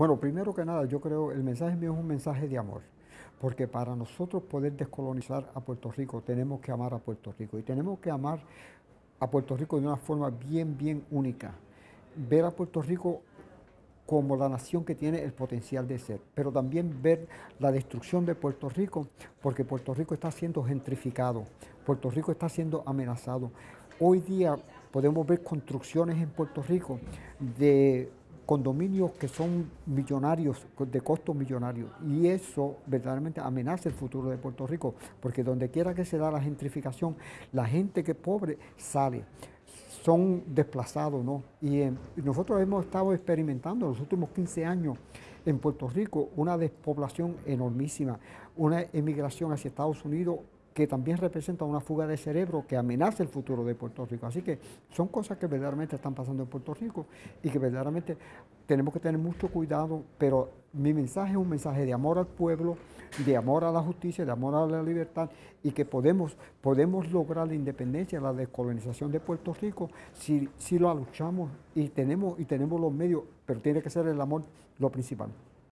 Bueno, primero que nada, yo creo el mensaje mío es un mensaje de amor, porque para nosotros poder descolonizar a Puerto Rico tenemos que amar a Puerto Rico y tenemos que amar a Puerto Rico de una forma bien, bien única. Ver a Puerto Rico como la nación que tiene el potencial de ser, pero también ver la destrucción de Puerto Rico, porque Puerto Rico está siendo gentrificado, Puerto Rico está siendo amenazado. Hoy día podemos ver construcciones en Puerto Rico de condominios que son millonarios, de costos millonarios, y eso verdaderamente amenaza el futuro de Puerto Rico, porque donde quiera que se da la gentrificación, la gente que es pobre sale son desplazados, ¿no? Y, nosotros hemos estado experimentando en los últimos 15 años en Puerto Rico una despoblación enormísima, una emigración hacia Estados Unidos que también representa una fuga de cerebro que amenaza el futuro de Puerto Rico. Así que son cosas que verdaderamente están pasando en Puerto Rico y que verdaderamente tenemos que tener mucho cuidado, pero mi mensaje es un mensaje de amor al pueblo, de amor a la justicia, de amor a la libertad y que podemos, podemos lograr la independencia, la descolonización de Puerto Rico si, si lo luchamos y tenemos, y tenemos los medios, pero tiene que ser el amor lo principal.